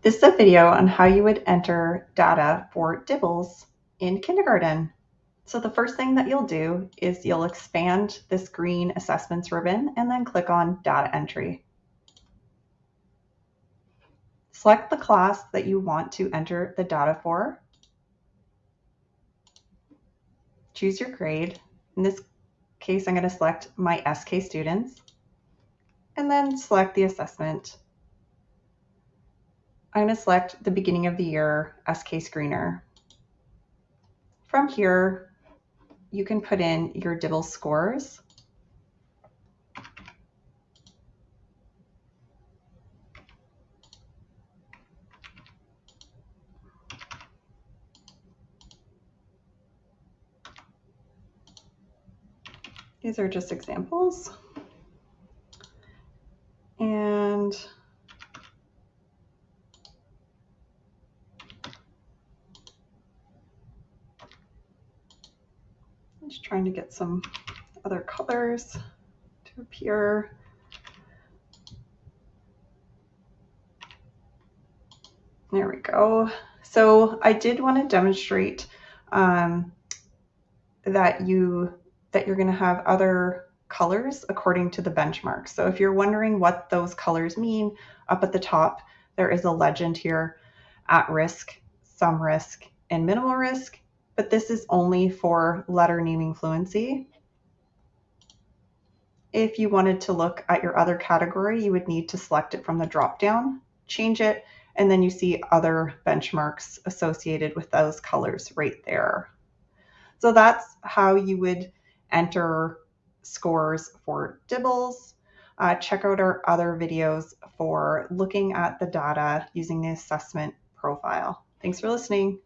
This is a video on how you would enter data for DIBELS in kindergarten. So the first thing that you'll do is you'll expand this green assessments ribbon and then click on data entry. Select the class that you want to enter the data for. Choose your grade. In this case, I'm going to select my SK students and then select the assessment I'm going to select the beginning of the year SK screener. From here, you can put in your DIBELS scores. These are just examples. And Just trying to get some other colors to appear. There we go. So I did want to demonstrate um, that you that you're going to have other colors according to the benchmark. So if you're wondering what those colors mean, up at the top there is a legend here, at risk, some risk, and minimal risk but this is only for letter naming fluency. If you wanted to look at your other category, you would need to select it from the drop-down, change it, and then you see other benchmarks associated with those colors right there. So that's how you would enter scores for DIBELS. Uh, check out our other videos for looking at the data using the assessment profile. Thanks for listening.